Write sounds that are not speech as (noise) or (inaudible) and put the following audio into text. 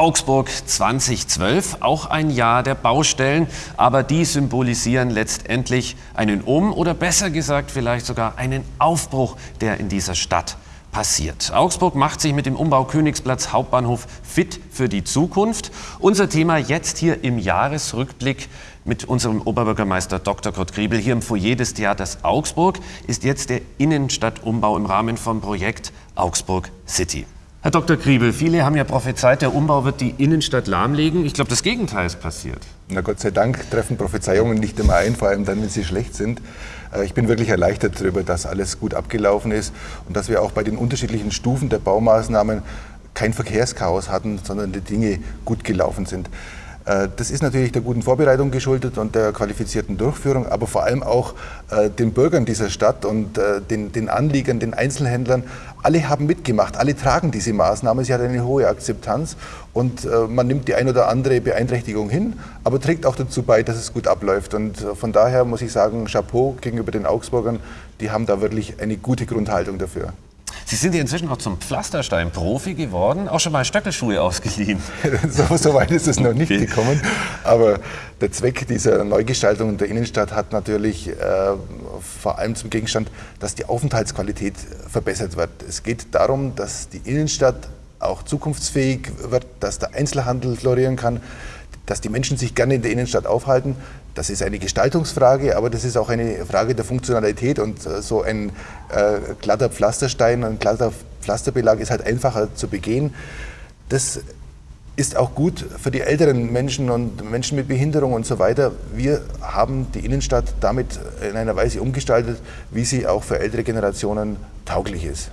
Augsburg 2012, auch ein Jahr der Baustellen, aber die symbolisieren letztendlich einen Um- oder besser gesagt vielleicht sogar einen Aufbruch, der in dieser Stadt passiert. Augsburg macht sich mit dem Umbau Königsplatz Hauptbahnhof fit für die Zukunft. Unser Thema jetzt hier im Jahresrückblick mit unserem Oberbürgermeister Dr. Kurt Griebel hier im Foyer des Theaters Augsburg ist jetzt der Innenstadtumbau im Rahmen vom Projekt Augsburg City. Herr Dr. Kriebel, viele haben ja prophezeit, der Umbau wird die Innenstadt lahmlegen. Ich glaube, das Gegenteil ist passiert. Na Gott sei Dank treffen Prophezeiungen nicht immer ein, vor allem dann, wenn sie schlecht sind. Äh, ich bin wirklich erleichtert darüber, dass alles gut abgelaufen ist und dass wir auch bei den unterschiedlichen Stufen der Baumaßnahmen kein Verkehrschaos hatten, sondern die Dinge gut gelaufen sind. Äh, das ist natürlich der guten Vorbereitung geschuldet und der qualifizierten Durchführung, aber vor allem auch äh, den Bürgern dieser Stadt und äh, den, den Anliegern, den Einzelhändlern. Alle haben mitgemacht, alle tragen diese Maßnahme. Sie hat eine hohe Akzeptanz und man nimmt die ein oder andere Beeinträchtigung hin, aber trägt auch dazu bei, dass es gut abläuft. Und von daher muss ich sagen, Chapeau gegenüber den Augsburgern, die haben da wirklich eine gute Grundhaltung dafür. Sie sind ja inzwischen auch zum Pflasterstein-Profi geworden, auch schon mal Stöckelschuhe ausgeliehen. (laughs) so, so, weit ist es noch nicht okay. gekommen. Aber der Zweck dieser Neugestaltung der Innenstadt hat natürlich äh, vor allem zum Gegenstand, dass die Aufenthaltsqualität verbessert wird. Es geht darum, dass die Innenstadt auch zukunftsfähig wird, dass der Einzelhandel florieren kann, dass die Menschen sich gerne in der Innenstadt aufhalten. Das ist eine Gestaltungsfrage, aber das ist auch eine Frage der Funktionalität und äh, so ein äh, glatter Pflasterstein, ein glatter Pflasterbelag ist halt einfacher zu begehen. Das ist auch gut für die älteren Menschen und Menschen mit Behinderung und so weiter. Wir haben die Innenstadt damit in einer Weise umgestaltet, wie sie auch für ältere Generationen tauglich ist.